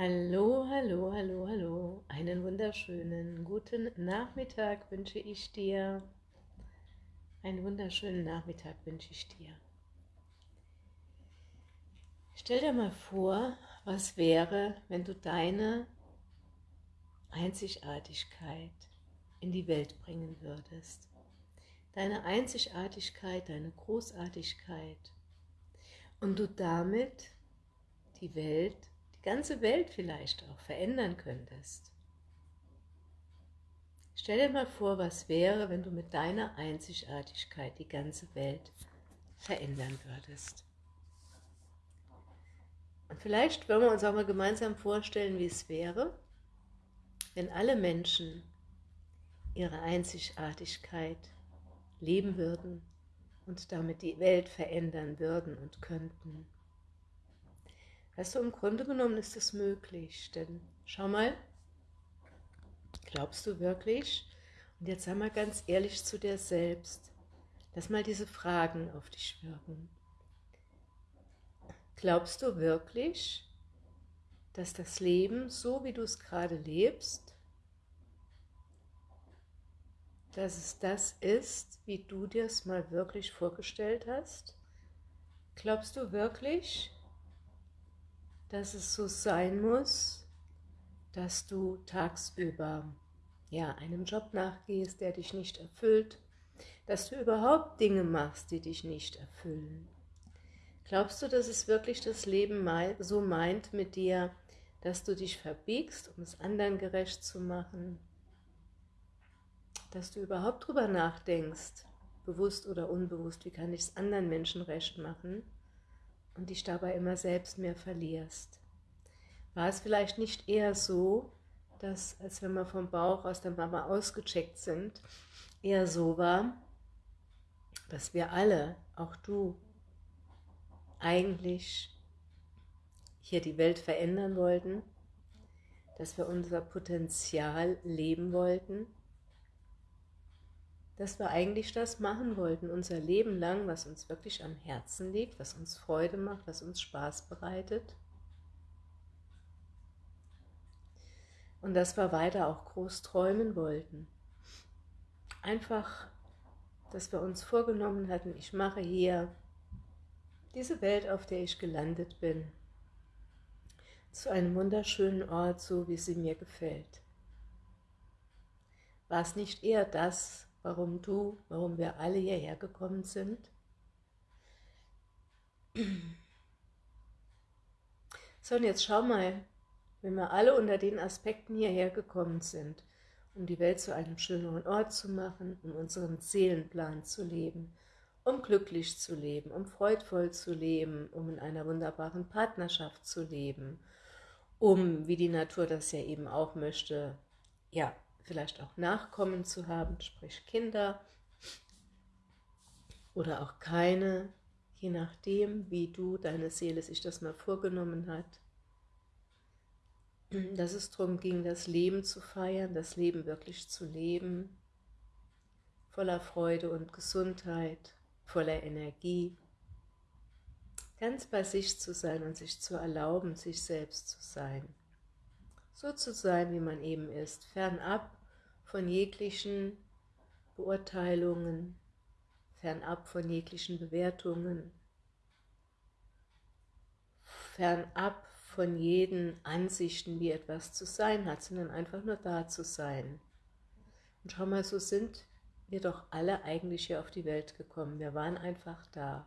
Hallo, hallo, hallo, hallo. Einen wunderschönen guten Nachmittag wünsche ich dir. Einen wunderschönen Nachmittag wünsche ich dir. Stell dir mal vor, was wäre, wenn du deine Einzigartigkeit in die Welt bringen würdest. Deine Einzigartigkeit, deine Großartigkeit. Und du damit die Welt die ganze Welt vielleicht auch verändern könntest. Stell dir mal vor, was wäre, wenn du mit deiner Einzigartigkeit die ganze Welt verändern würdest. Und vielleicht wollen wir uns auch mal gemeinsam vorstellen, wie es wäre, wenn alle Menschen ihre Einzigartigkeit leben würden und damit die Welt verändern würden und könnten. Weißt du, im Grunde genommen ist es möglich, denn schau mal, glaubst du wirklich, und jetzt sei mal ganz ehrlich zu dir selbst, lass mal diese Fragen auf dich wirken. Glaubst du wirklich, dass das Leben, so wie du es gerade lebst, dass es das ist, wie du dir es mal wirklich vorgestellt hast? Glaubst du wirklich, dass es so sein muss, dass du tagsüber ja, einem Job nachgehst, der dich nicht erfüllt, dass du überhaupt Dinge machst, die dich nicht erfüllen. Glaubst du, dass es wirklich das Leben so meint mit dir, dass du dich verbiegst, um es anderen gerecht zu machen? Dass du überhaupt drüber nachdenkst, bewusst oder unbewusst, wie kann ich es anderen Menschen recht machen? Und dich dabei immer selbst mehr verlierst. War es vielleicht nicht eher so, dass, als wenn wir vom Bauch aus der Mama ausgecheckt sind, eher so war, dass wir alle, auch du, eigentlich hier die Welt verändern wollten, dass wir unser Potenzial leben wollten dass wir eigentlich das machen wollten, unser Leben lang, was uns wirklich am Herzen liegt, was uns Freude macht, was uns Spaß bereitet. Und dass wir weiter auch groß träumen wollten. Einfach, dass wir uns vorgenommen hatten, ich mache hier diese Welt, auf der ich gelandet bin, zu einem wunderschönen Ort, so wie sie mir gefällt. War es nicht eher das, warum du, warum wir alle hierher gekommen sind. So, und jetzt schau mal, wenn wir alle unter den Aspekten hierher gekommen sind, um die Welt zu einem schöneren Ort zu machen, um unseren Seelenplan zu leben, um glücklich zu leben, um freudvoll zu leben, um in einer wunderbaren Partnerschaft zu leben, um, wie die Natur das ja eben auch möchte, ja, vielleicht auch Nachkommen zu haben, sprich Kinder oder auch keine, je nachdem, wie du, deine Seele sich das mal vorgenommen hat. Dass es darum ging, das Leben zu feiern, das Leben wirklich zu leben, voller Freude und Gesundheit, voller Energie, ganz bei sich zu sein und sich zu erlauben, sich selbst zu sein. So zu sein, wie man eben ist, fernab von jeglichen Beurteilungen, fernab von jeglichen Bewertungen, fernab von jeden Ansichten, wie etwas zu sein hat, sondern einfach nur da zu sein. Und schau mal, so sind wir doch alle eigentlich hier auf die Welt gekommen. Wir waren einfach da.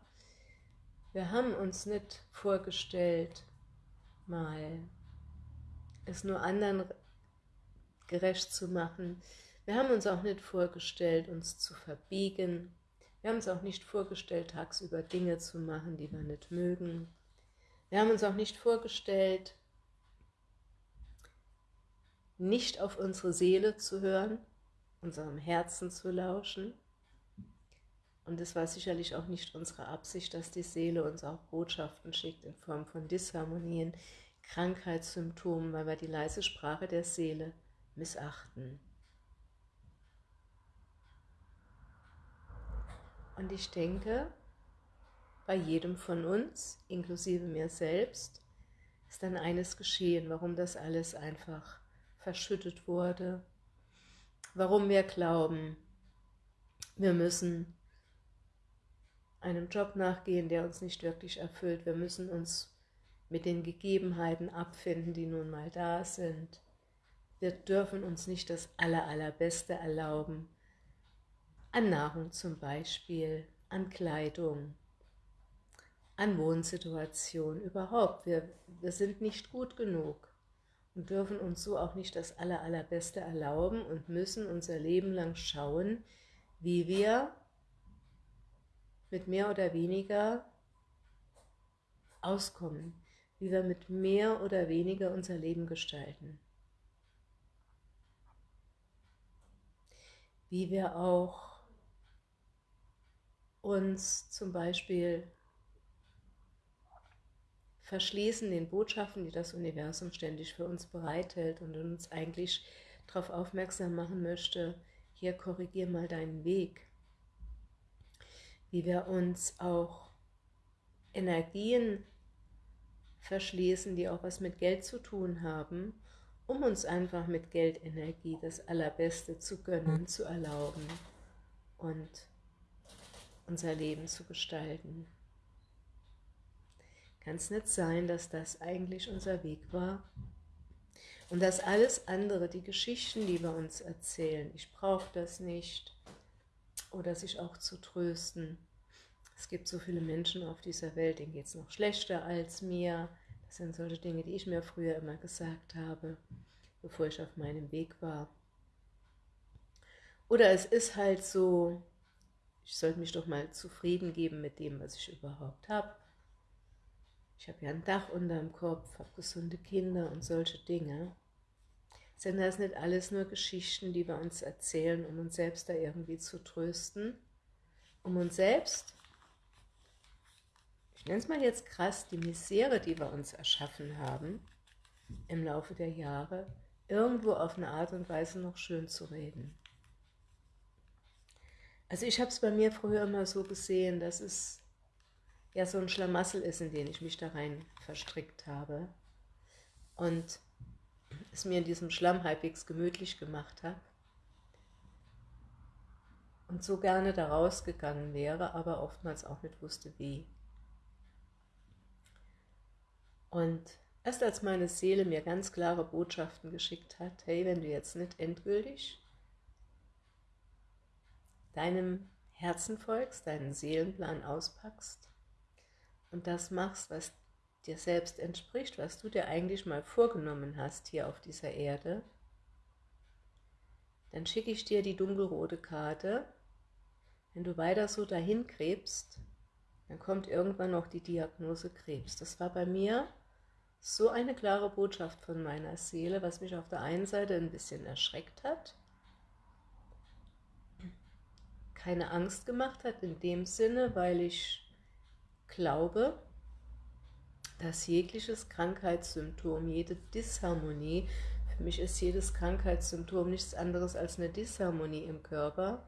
Wir haben uns nicht vorgestellt, mal es nur anderen gerecht zu machen. Wir haben uns auch nicht vorgestellt, uns zu verbiegen. Wir haben uns auch nicht vorgestellt, tagsüber Dinge zu machen, die wir nicht mögen. Wir haben uns auch nicht vorgestellt, nicht auf unsere Seele zu hören, unserem Herzen zu lauschen. Und es war sicherlich auch nicht unsere Absicht, dass die Seele uns auch Botschaften schickt in Form von Disharmonien, Krankheitssymptomen, weil wir die leise Sprache der Seele missachten. Und ich denke, bei jedem von uns, inklusive mir selbst, ist dann eines geschehen, warum das alles einfach verschüttet wurde, warum wir glauben, wir müssen einem Job nachgehen, der uns nicht wirklich erfüllt. Wir müssen uns mit den Gegebenheiten abfinden, die nun mal da sind. Wir dürfen uns nicht das Aller, Allerbeste erlauben. An Nahrung zum Beispiel, an Kleidung, an Wohnsituation, überhaupt. Wir, wir sind nicht gut genug und dürfen uns so auch nicht das Aller, Allerbeste erlauben und müssen unser Leben lang schauen, wie wir mit mehr oder weniger auskommen, wie wir mit mehr oder weniger unser Leben gestalten. Wie wir auch uns zum Beispiel verschließen den Botschaften, die das Universum ständig für uns bereithält und uns eigentlich darauf aufmerksam machen möchte, hier korrigier mal deinen Weg. Wie wir uns auch Energien verschließen, die auch was mit Geld zu tun haben, um uns einfach mit Geldenergie das Allerbeste zu gönnen, zu erlauben und unser Leben zu gestalten. Kann es nicht sein, dass das eigentlich unser Weg war? Und dass alles andere, die Geschichten, die wir uns erzählen, ich brauche das nicht, oder sich auch zu trösten. Es gibt so viele Menschen auf dieser Welt, denen geht es noch schlechter als mir. Das sind solche Dinge, die ich mir früher immer gesagt habe, bevor ich auf meinem Weg war. Oder es ist halt so, ich sollte mich doch mal zufrieden geben mit dem, was ich überhaupt habe. Ich habe ja ein Dach unter dem Kopf, habe gesunde Kinder und solche Dinge. Sind das nicht alles nur Geschichten, die wir uns erzählen, um uns selbst da irgendwie zu trösten? Um uns selbst, ich nenne es mal jetzt krass, die Misere, die wir uns erschaffen haben, im Laufe der Jahre, irgendwo auf eine Art und Weise noch schön zu reden. Also ich habe es bei mir früher immer so gesehen, dass es ja so ein Schlamassel ist, in den ich mich da rein verstrickt habe. Und es mir in diesem Schlamm halbwegs gemütlich gemacht habe und so gerne da rausgegangen wäre, aber oftmals auch nicht wusste, wie. Und erst als meine Seele mir ganz klare Botschaften geschickt hat, hey, wenn du jetzt nicht endgültig deinem Herzen folgst, deinen Seelenplan auspackst und das machst, was dir selbst entspricht, was du dir eigentlich mal vorgenommen hast hier auf dieser Erde, dann schicke ich dir die dunkelrote Karte. Wenn du weiter so dahin krebst, dann kommt irgendwann noch die Diagnose Krebs. Das war bei mir so eine klare Botschaft von meiner Seele, was mich auf der einen Seite ein bisschen erschreckt hat, keine Angst gemacht hat in dem Sinne, weil ich glaube, dass jegliches Krankheitssymptom, jede Disharmonie, für mich ist jedes Krankheitssymptom nichts anderes als eine Disharmonie im Körper,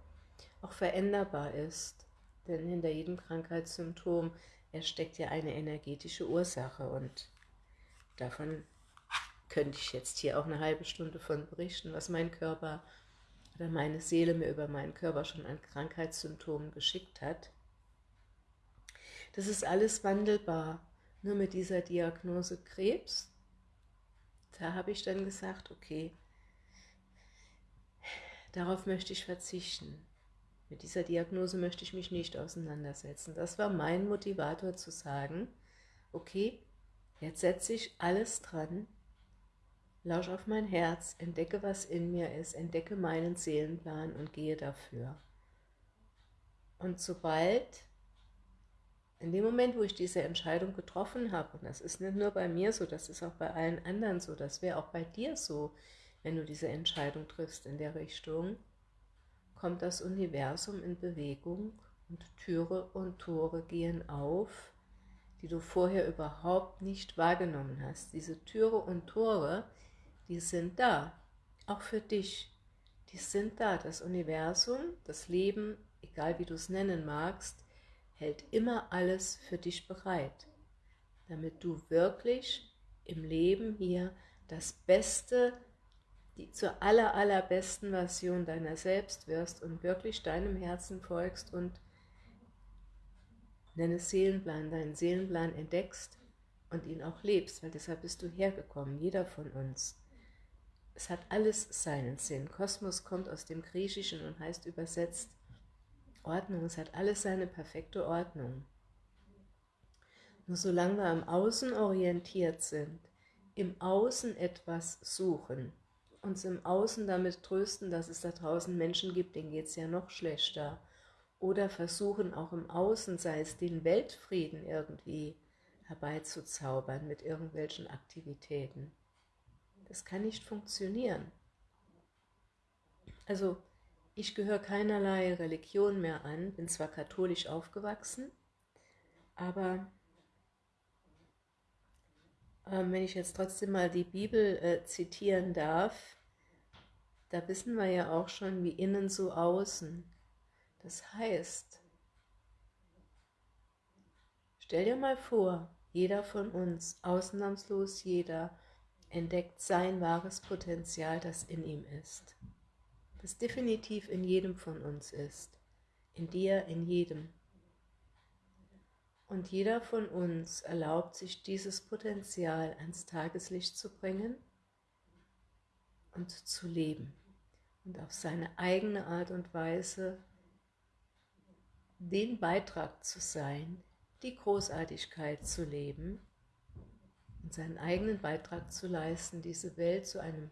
auch veränderbar ist. Denn hinter jedem Krankheitssymptom steckt ja eine energetische Ursache und davon könnte ich jetzt hier auch eine halbe Stunde von berichten, was mein Körper oder meine Seele mir über meinen Körper schon an Krankheitssymptomen geschickt hat. Das ist alles wandelbar nur mit dieser Diagnose Krebs, da habe ich dann gesagt, okay, darauf möchte ich verzichten. Mit dieser Diagnose möchte ich mich nicht auseinandersetzen. Das war mein Motivator zu sagen, okay, jetzt setze ich alles dran, lausch auf mein Herz, entdecke, was in mir ist, entdecke meinen Seelenplan und gehe dafür. Und sobald in dem Moment, wo ich diese Entscheidung getroffen habe, und das ist nicht nur bei mir so, das ist auch bei allen anderen so, das wäre auch bei dir so, wenn du diese Entscheidung triffst in der Richtung, kommt das Universum in Bewegung und Türe und Tore gehen auf, die du vorher überhaupt nicht wahrgenommen hast. Diese Türe und Tore, die sind da, auch für dich. Die sind da. Das Universum, das Leben, egal wie du es nennen magst, hält immer alles für dich bereit, damit du wirklich im Leben hier das Beste, die zur aller, allerbesten Version deiner selbst wirst und wirklich deinem Herzen folgst und deinen Seelenplan, deinen Seelenplan entdeckst und ihn auch lebst, weil deshalb bist du hergekommen, jeder von uns. Es hat alles seinen Sinn. Kosmos kommt aus dem Griechischen und heißt übersetzt Ordnung. Es hat alles seine perfekte Ordnung. Nur solange wir am Außen orientiert sind, im Außen etwas suchen, uns im Außen damit trösten, dass es da draußen Menschen gibt, denen geht es ja noch schlechter, oder versuchen auch im Außen, sei es den Weltfrieden irgendwie herbeizuzaubern mit irgendwelchen Aktivitäten. Das kann nicht funktionieren. Also, ich gehöre keinerlei Religion mehr an, bin zwar katholisch aufgewachsen, aber ähm, wenn ich jetzt trotzdem mal die Bibel äh, zitieren darf, da wissen wir ja auch schon, wie innen so außen. Das heißt, stell dir mal vor, jeder von uns, ausnahmslos jeder, entdeckt sein wahres Potenzial, das in ihm ist. Das definitiv in jedem von uns ist. In dir, in jedem. Und jeder von uns erlaubt sich dieses Potenzial ans Tageslicht zu bringen und zu leben und auf seine eigene Art und Weise den Beitrag zu sein, die Großartigkeit zu leben und seinen eigenen Beitrag zu leisten, diese Welt zu einem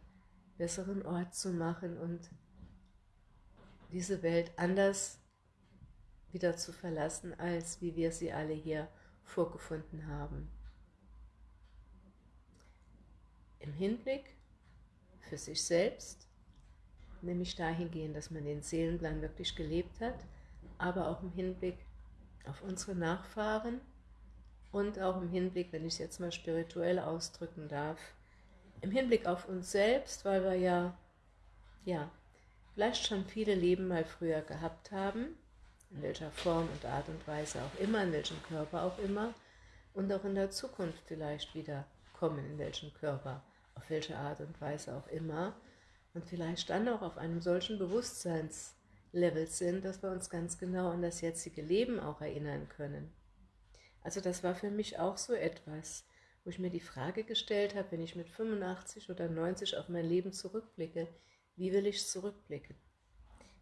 besseren Ort zu machen und diese Welt anders wieder zu verlassen, als wie wir sie alle hier vorgefunden haben. Im Hinblick für sich selbst, nämlich dahingehend, dass man den Seelenplan wirklich gelebt hat, aber auch im Hinblick auf unsere Nachfahren und auch im Hinblick, wenn ich es jetzt mal spirituell ausdrücken darf, im Hinblick auf uns selbst, weil wir ja, ja, vielleicht schon viele Leben mal früher gehabt haben in welcher Form und Art und Weise auch immer, in welchem Körper auch immer, und auch in der Zukunft vielleicht wieder kommen, in welchem Körper, auf welche Art und Weise auch immer, und vielleicht dann auch auf einem solchen Bewusstseinslevel sind, dass wir uns ganz genau an das jetzige Leben auch erinnern können. Also das war für mich auch so etwas, wo ich mir die Frage gestellt habe, wenn ich mit 85 oder 90 auf mein Leben zurückblicke, wie will ich zurückblicken?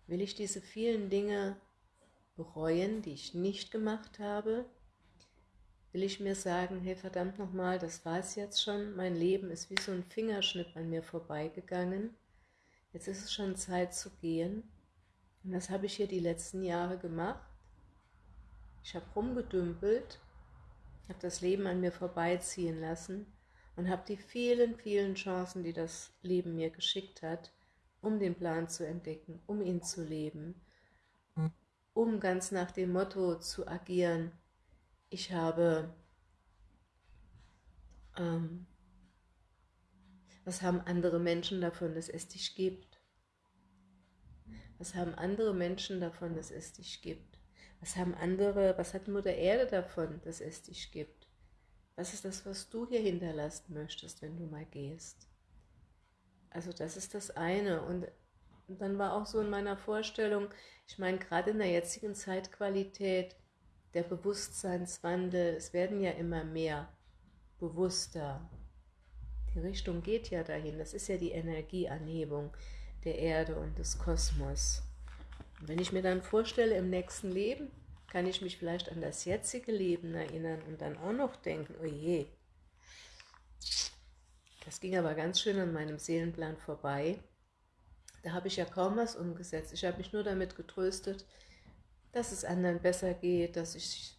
Will ich diese vielen Dinge bereuen, die ich nicht gemacht habe? Will ich mir sagen, hey verdammt nochmal, das war es jetzt schon, mein Leben ist wie so ein Fingerschnipp an mir vorbeigegangen, jetzt ist es schon Zeit zu gehen und das habe ich hier die letzten Jahre gemacht. Ich habe rumgedümpelt, habe das Leben an mir vorbeiziehen lassen und habe die vielen, vielen Chancen, die das Leben mir geschickt hat, um den Plan zu entdecken, um ihn zu leben, um ganz nach dem Motto zu agieren, ich habe, ähm, was haben andere Menschen davon, dass es dich gibt? Was haben andere Menschen davon, dass es dich gibt? Was haben andere, was hat Mutter Erde davon, dass es dich gibt? Was ist das, was du hier hinterlassen möchtest, wenn du mal gehst? Also das ist das eine. Und und dann war auch so in meiner Vorstellung, ich meine, gerade in der jetzigen Zeitqualität, der Bewusstseinswandel, es werden ja immer mehr bewusster. Die Richtung geht ja dahin, das ist ja die Energieanhebung der Erde und des Kosmos. Und wenn ich mir dann vorstelle, im nächsten Leben kann ich mich vielleicht an das jetzige Leben erinnern und dann auch noch denken, oh je, das ging aber ganz schön an meinem Seelenplan vorbei. Da habe ich ja kaum was umgesetzt. Ich habe mich nur damit getröstet, dass es anderen besser geht, dass ich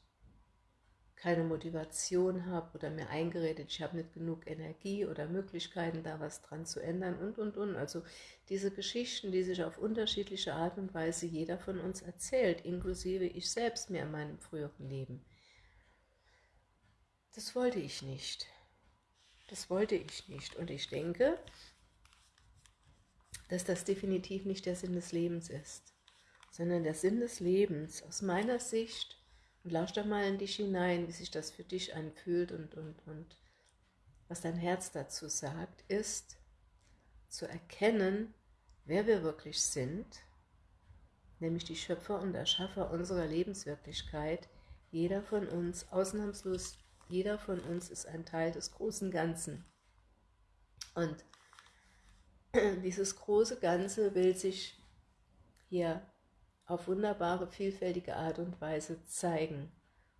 keine Motivation habe oder mir eingeredet, ich habe nicht genug Energie oder Möglichkeiten, da was dran zu ändern und, und, und. Also diese Geschichten, die sich auf unterschiedliche Art und Weise jeder von uns erzählt, inklusive ich selbst mir in meinem früheren Leben. Das wollte ich nicht. Das wollte ich nicht. Und ich denke, dass das definitiv nicht der Sinn des Lebens ist, sondern der Sinn des Lebens aus meiner Sicht, und lausch doch mal in dich hinein, wie sich das für dich anfühlt und, und, und was dein Herz dazu sagt, ist zu erkennen, wer wir wirklich sind, nämlich die Schöpfer und Erschaffer unserer Lebenswirklichkeit. Jeder von uns, ausnahmslos jeder von uns ist ein Teil des großen Ganzen. Und dieses große Ganze will sich hier auf wunderbare, vielfältige Art und Weise zeigen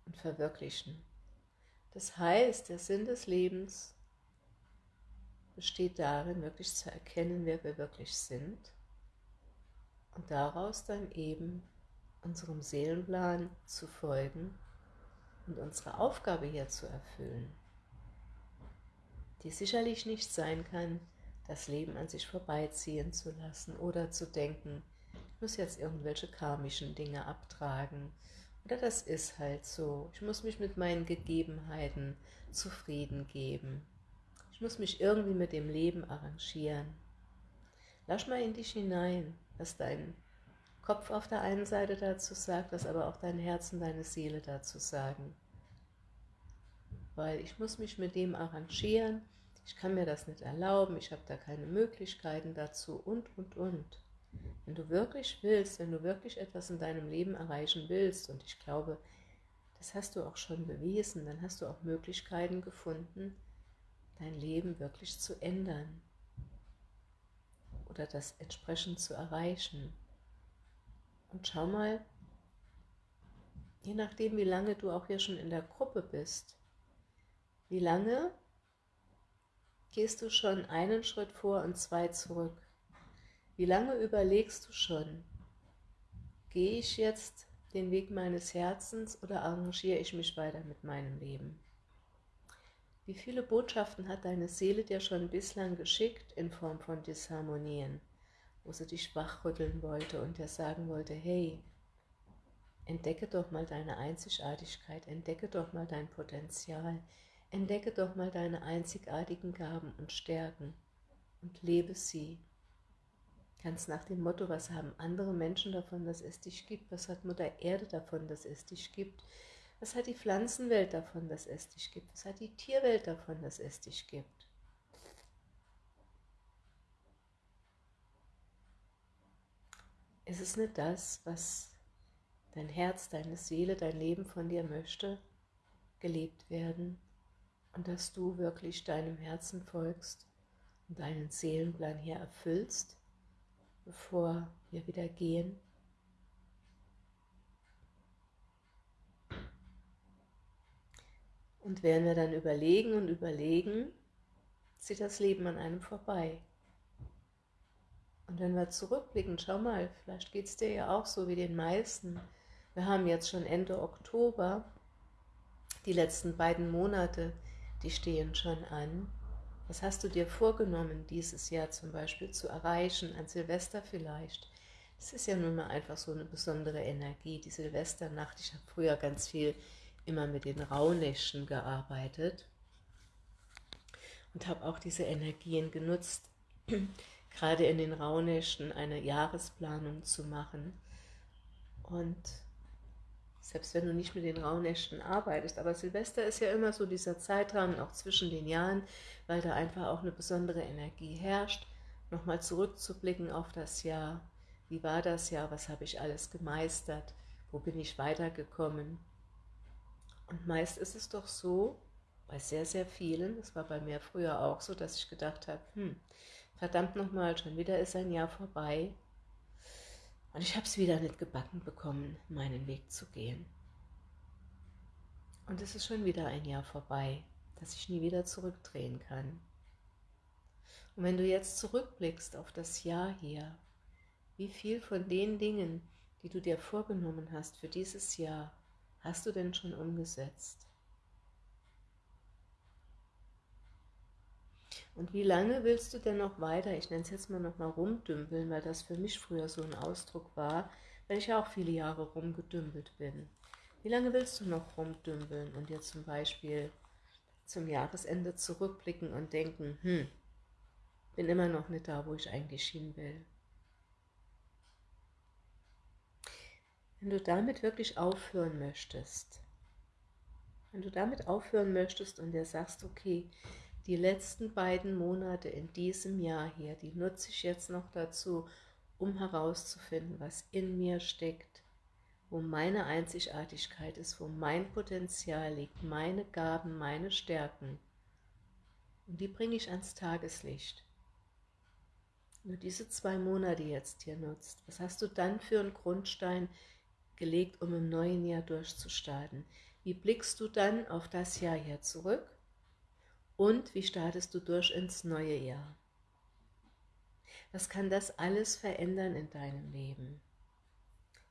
und verwirklichen. Das heißt, der Sinn des Lebens besteht darin, wirklich zu erkennen, wer wir wirklich sind und daraus dann eben unserem Seelenplan zu folgen und unsere Aufgabe hier zu erfüllen, die sicherlich nicht sein kann, das Leben an sich vorbeiziehen zu lassen oder zu denken, muss jetzt irgendwelche karmischen Dinge abtragen oder das ist halt so, ich muss mich mit meinen Gegebenheiten zufrieden geben, ich muss mich irgendwie mit dem Leben arrangieren. Lass mal in dich hinein, was dein Kopf auf der einen Seite dazu sagt, was aber auch dein Herz und deine Seele dazu sagen. Weil ich muss mich mit dem arrangieren, ich kann mir das nicht erlauben, ich habe da keine Möglichkeiten dazu und, und, und. Wenn du wirklich willst, wenn du wirklich etwas in deinem Leben erreichen willst, und ich glaube, das hast du auch schon bewiesen, dann hast du auch Möglichkeiten gefunden, dein Leben wirklich zu ändern oder das entsprechend zu erreichen. Und schau mal, je nachdem, wie lange du auch hier schon in der Gruppe bist, wie lange gehst du schon einen Schritt vor und zwei zurück? Wie lange überlegst du schon, gehe ich jetzt den Weg meines Herzens oder arrangiere ich mich weiter mit meinem Leben? Wie viele Botschaften hat deine Seele dir schon bislang geschickt in Form von Disharmonien, wo sie dich wachrütteln wollte und dir sagen wollte, hey, entdecke doch mal deine Einzigartigkeit, entdecke doch mal dein Potenzial, entdecke doch mal deine einzigartigen Gaben und Stärken und lebe sie. Ganz nach dem Motto, was haben andere Menschen davon, dass es dich gibt? Was hat Mutter Erde davon, dass es dich gibt? Was hat die Pflanzenwelt davon, dass es dich gibt? Was hat die Tierwelt davon, dass es dich gibt? Ist es nicht das, was dein Herz, deine Seele, dein Leben von dir möchte, gelebt werden und dass du wirklich deinem Herzen folgst und deinen Seelenplan hier erfüllst, bevor wir wieder gehen? Und während wir dann überlegen und überlegen, zieht das Leben an einem vorbei. Und wenn wir zurückblicken, schau mal, vielleicht geht es dir ja auch so wie den meisten. Wir haben jetzt schon Ende Oktober, die letzten beiden Monate, die stehen schon an. Was hast du dir vorgenommen, dieses Jahr zum Beispiel zu erreichen, an Silvester vielleicht? Das ist ja nun mal einfach so eine besondere Energie, die Silvesternacht. Ich habe früher ganz viel immer mit den Rauhnächten gearbeitet und habe auch diese Energien genutzt, gerade in den Rauhnächten eine Jahresplanung zu machen. Und selbst wenn du nicht mit den Rauhnächten arbeitest, aber Silvester ist ja immer so dieser Zeitrahmen, auch zwischen den Jahren, weil da einfach auch eine besondere Energie herrscht, nochmal zurückzublicken auf das Jahr. Wie war das Jahr? Was habe ich alles gemeistert? Wo bin ich weitergekommen? Und meist ist es doch so, bei sehr, sehr vielen, das war bei mir früher auch so, dass ich gedacht habe, hm, verdammt nochmal, schon wieder ist ein Jahr vorbei und ich habe es wieder nicht gebacken bekommen, meinen Weg zu gehen. Und es ist schon wieder ein Jahr vorbei, dass ich nie wieder zurückdrehen kann. Und wenn du jetzt zurückblickst auf das Jahr hier, wie viel von den Dingen, die du dir vorgenommen hast für dieses Jahr, hast du denn schon umgesetzt? Und wie lange willst du denn noch weiter, ich nenne es jetzt mal noch mal rumdümpeln, weil das für mich früher so ein Ausdruck war, weil ich ja auch viele Jahre rumgedümpelt bin. Wie lange willst du noch rumdümpeln und dir zum Beispiel zum Jahresende zurückblicken und denken, hm, bin immer noch nicht da, wo ich eigentlich hin will. Wenn du damit wirklich aufhören möchtest, wenn du damit aufhören möchtest und dir sagst, okay, Die letzten beiden Monate in diesem Jahr hier, die nutze ich jetzt noch dazu, um herauszufinden, was in mir steckt, wo meine Einzigartigkeit ist, wo mein Potenzial liegt, meine Gaben, meine Stärken. Und die bringe ich ans Tageslicht. Du diese zwei Monate jetzt hier nutzt, was hast du dann für einen Grundstein gelegt, um im neuen Jahr durchzustarten? Wie blickst du dann auf das Jahr hier zurück? Und wie startest du durch ins neue Jahr? Was kann das alles verändern in deinem Leben?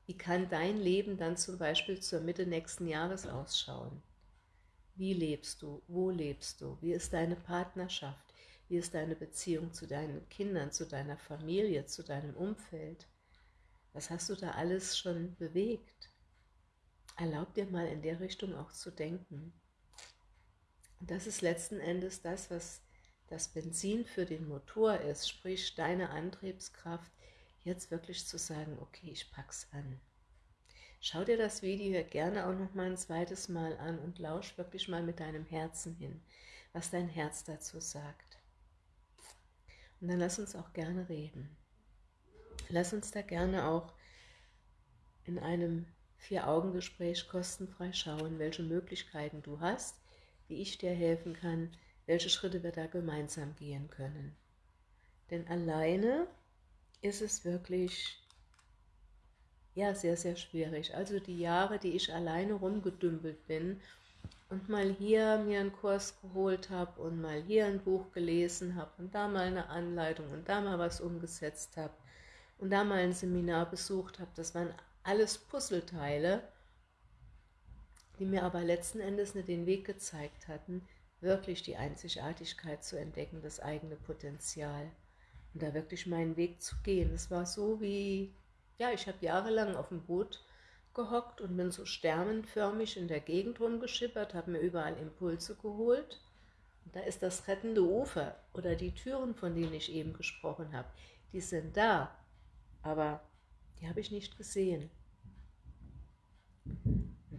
Wie kann dein Leben dann zum Beispiel zur Mitte nächsten Jahres ausschauen? Wie lebst du? Wo lebst du? Wie ist deine Partnerschaft? Wie ist deine Beziehung zu deinen Kindern, zu deiner Familie, zu deinem Umfeld? Was hast du da alles schon bewegt? Erlaub dir mal in der Richtung auch zu denken. Und das ist letzten Endes das, was das Benzin für den Motor ist, sprich deine Antriebskraft, jetzt wirklich zu sagen, okay, ich pack's an. Schau dir das Video gerne auch noch mal ein zweites Mal an und lausch wirklich mal mit deinem Herzen hin, was dein Herz dazu sagt. Und dann lass uns auch gerne reden. Lass uns da gerne auch in einem Vier-Augen-Gespräch kostenfrei schauen, welche Möglichkeiten du hast, wie ich dir helfen kann, welche Schritte wir da gemeinsam gehen können. Denn alleine ist es wirklich ja, sehr, sehr schwierig. Also die Jahre, die ich alleine rumgedümpelt bin und mal hier mir einen Kurs geholt habe und mal hier ein Buch gelesen habe und da mal eine Anleitung und da mal was umgesetzt habe und da mal ein Seminar besucht habe, das waren alles Puzzleteile, die mir aber letzten Endes nicht den Weg gezeigt hatten, wirklich die Einzigartigkeit zu entdecken, das eigene Potenzial und da wirklich meinen Weg zu gehen. Es war so wie ja, ich habe jahrelang auf dem Boot gehockt und bin so sternenförmig in der Gegend rumgeschippert, habe mir überall Impulse geholt. Und da ist das rettende Ufer oder die Türen, von denen ich eben gesprochen habe, die sind da, aber die habe ich nicht gesehen.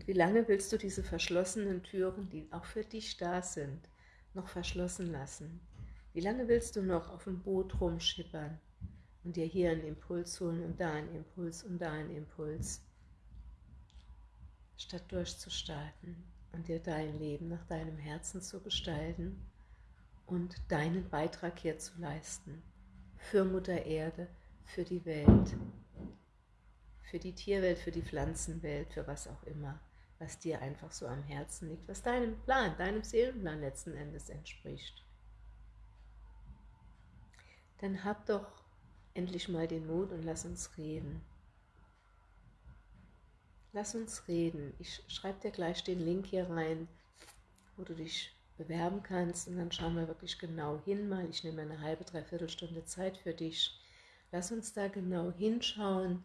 Wie lange willst du diese verschlossenen Türen, die auch für dich da sind, noch verschlossen lassen? Wie lange willst du noch auf dem Boot rumschippern? und dir hier einen Impuls holen und da einen Impuls und da einen Impuls, statt durchzustarten und dir dein Leben nach deinem Herzen zu gestalten und deinen Beitrag hier zu leisten für Mutter Erde, für die Welt, für die Tierwelt, für die Pflanzenwelt, für was auch immer, was dir einfach so am Herzen liegt, was deinem Plan, deinem Seelenplan letzten Endes entspricht. Dann hab doch endlich mal den Mut und lass uns reden. Lass uns reden. Ich schreibe dir gleich den Link hier rein, wo du dich bewerben kannst und dann schauen wir wirklich genau hin mal. Ich nehme eine halbe, dreiviertel Stunde Zeit für dich. Lass uns da genau hinschauen,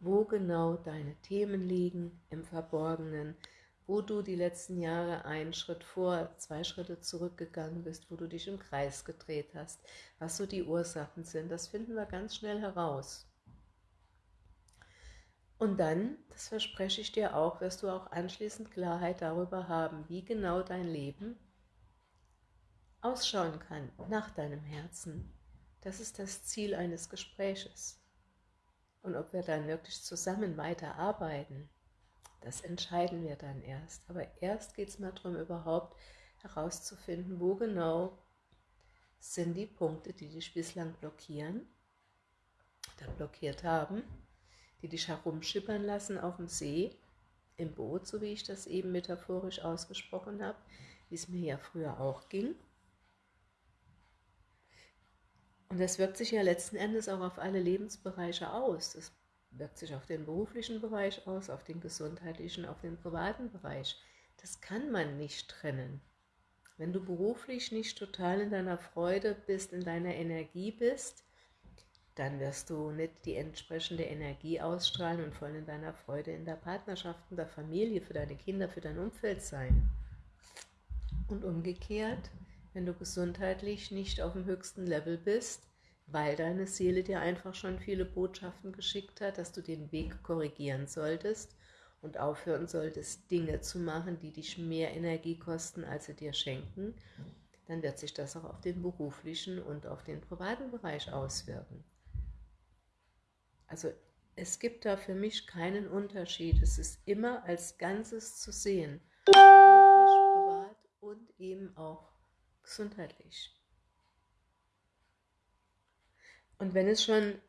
wo genau deine Themen liegen im Verborgenen, wo du die letzten Jahre einen Schritt vor, zwei Schritte zurückgegangen bist, wo du dich im Kreis gedreht hast, was so die Ursachen sind, das finden wir ganz schnell heraus. Und dann, das verspreche ich dir auch, wirst du auch anschließend Klarheit darüber haben, wie genau dein Leben ausschauen kann nach deinem Herzen. Das ist das Ziel eines Gespräches. Und ob wir dann wirklich zusammen weiterarbeiten, das entscheiden wir dann erst. Aber erst geht es mal darum, überhaupt herauszufinden, wo genau sind die Punkte, die dich bislang blockieren oder blockiert haben, die dich herumschippern lassen auf dem See, im Boot, so wie ich das eben metaphorisch ausgesprochen habe, wie es mir ja früher auch ging. Und das wirkt sich ja letzten Endes auch auf alle Lebensbereiche aus. Das wirkt sich auf den beruflichen Bereich aus, auf den gesundheitlichen, auf den privaten Bereich. Das kann man nicht trennen. Wenn du beruflich nicht total in deiner Freude bist, in deiner Energie bist, dann wirst du nicht die entsprechende Energie ausstrahlen und voll in deiner Freude in der Partnerschaft, in der Familie, für deine Kinder, für dein Umfeld sein. Und umgekehrt, wenn du gesundheitlich nicht auf dem höchsten Level bist, weil deine Seele dir einfach schon viele Botschaften geschickt hat, dass du den Weg korrigieren solltest und aufhören solltest, Dinge zu machen, die dich mehr Energie kosten, als sie dir schenken, dann wird sich das auch auf den beruflichen und auf den privaten Bereich auswirken. Also es gibt da für mich keinen Unterschied. Es ist immer als Ganzes zu sehen. Beruflich, privat und eben auch gesundheitlich. Und wenn es schon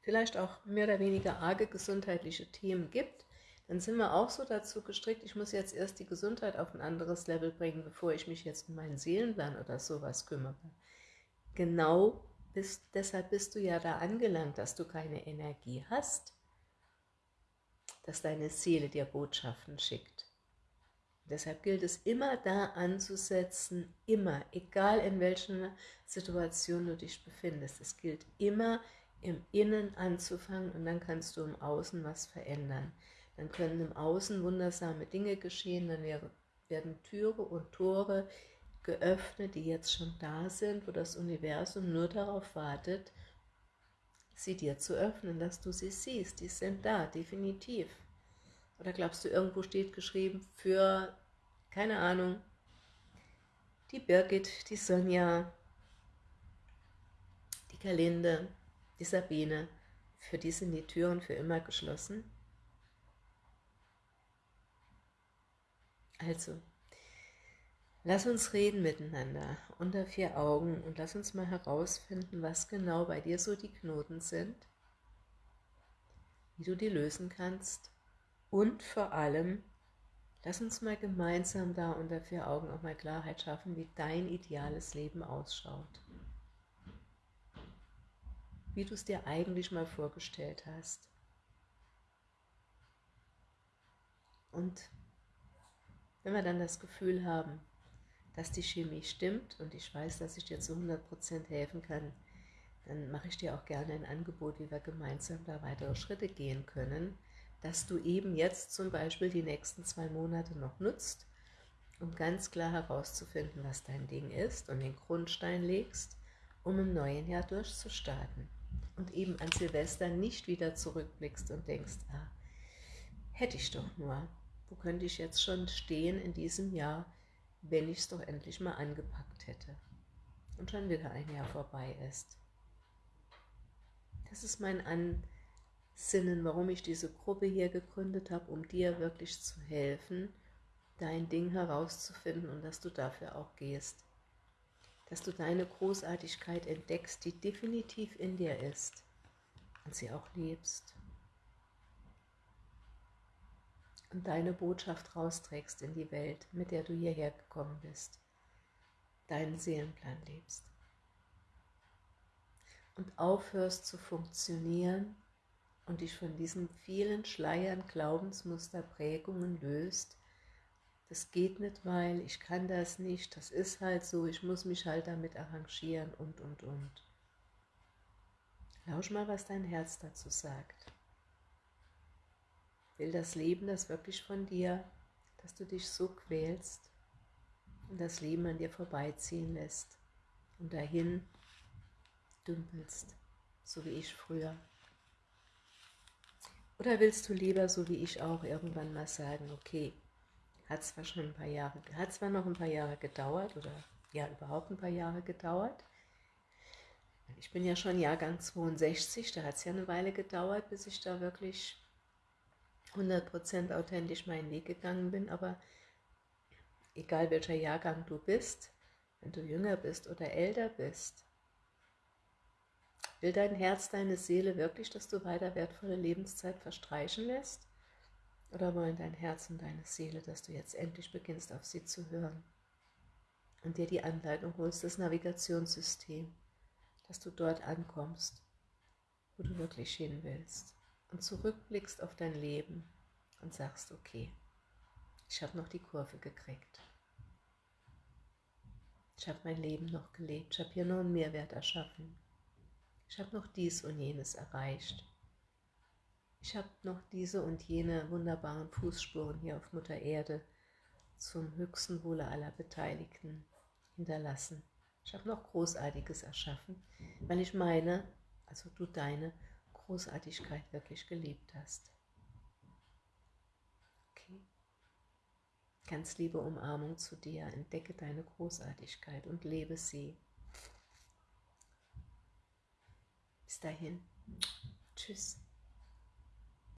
vielleicht auch mehr oder weniger arge gesundheitliche Themen gibt, dann sind wir auch so dazu gestrickt, ich muss jetzt erst die Gesundheit auf ein anderes Level bringen, bevor ich mich jetzt um meinen Seelenplan oder sowas kümmere. Genau bist, deshalb bist du ja da angelangt, dass du keine Energie hast, dass deine Seele dir Botschaften schickt. Deshalb gilt es immer da anzusetzen, immer, egal in welcher Situation du dich befindest. Es gilt immer im Innen anzufangen und dann kannst du im Außen was verändern dann können im Außen wundersame Dinge geschehen, dann werden Türe und Tore geöffnet, die jetzt schon da sind, wo das Universum nur darauf wartet, sie dir zu öffnen, dass du sie siehst. Die sind da, definitiv. Oder glaubst du, irgendwo steht geschrieben für, keine Ahnung, die Birgit, die Sonja, die Kalinde, die Sabine, für die sind die Türen für immer geschlossen? Also, lass uns reden miteinander unter vier Augen und lass uns mal herausfinden, was genau bei dir so die Knoten sind, wie du die lösen kannst und vor allem, lass uns mal gemeinsam da unter vier Augen auch mal Klarheit schaffen, wie dein ideales Leben ausschaut. Wie du es dir eigentlich mal vorgestellt hast. Und wenn wir dann das Gefühl haben, dass die Chemie stimmt und ich weiß, dass ich dir zu 100% helfen kann, dann mache ich dir auch gerne ein Angebot, wie wir gemeinsam da weitere Schritte gehen können, dass du eben jetzt zum Beispiel die nächsten zwei Monate noch nutzt, um ganz klar herauszufinden, was dein Ding ist und den Grundstein legst, um im neuen Jahr durchzustarten. Und eben an Silvester nicht wieder zurückblickst und denkst, ah, hätte ich doch nur, wo könnte ich jetzt schon stehen in diesem Jahr, wenn ich es doch endlich mal angepackt hätte und schon wieder ein Jahr vorbei ist. Das ist mein Ansinnen, warum ich diese Gruppe hier gegründet habe, um dir wirklich zu helfen, dein Ding herauszufinden und dass du dafür auch gehst. Dass du deine Großartigkeit entdeckst, die definitiv in dir ist und sie auch lebst. und deine Botschaft rausträgst in die Welt, mit der du hierher gekommen bist, deinen Seelenplan lebst und aufhörst zu funktionieren und dich von diesen vielen Schleiern, Glaubensmuster, Prägungen löst, das geht nicht, weil ich kann das nicht, das ist halt so, ich muss mich halt damit arrangieren und, und, und. Lausch mal, was dein Herz dazu sagt. Will das Leben das wirklich von dir, dass du dich so quälst und das Leben an dir vorbeiziehen lässt und dahin dümpelst, so wie ich früher? Oder willst du lieber, so wie ich auch, irgendwann mal sagen, okay, hat zwar schon ein paar Jahre, hat zwar noch ein paar Jahre gedauert oder ja überhaupt ein paar Jahre gedauert. Ich bin ja schon Jahrgang 62, da hat es ja eine Weile gedauert, bis ich da wirklich 100% authentisch meinen Weg gegangen bin, aber egal welcher Jahrgang du bist, wenn du jünger bist oder älter bist, will dein Herz, deine Seele wirklich, dass du weiter wertvolle Lebenszeit verstreichen lässt? Oder wollen dein Herz und deine Seele, dass du jetzt endlich beginnst, auf sie zu hören und dir die Anleitung holst, das Navigationssystem, dass du dort ankommst, wo du wirklich hin willst? und zurückblickst auf dein Leben und sagst, okay, ich habe noch die Kurve gekriegt. Ich habe mein Leben noch gelebt, ich habe hier noch einen Mehrwert erschaffen. Ich habe noch dies und jenes erreicht. Ich habe noch diese und jene wunderbaren Fußspuren hier auf Mutter Erde zum höchsten Wohle aller Beteiligten hinterlassen. Ich habe noch Großartiges erschaffen, weil ich meine, also du deine, Großartigkeit wirklich gelebt hast. Okay. Ganz liebe Umarmung zu dir, entdecke deine Großartigkeit und lebe sie. Bis dahin. Tschüss.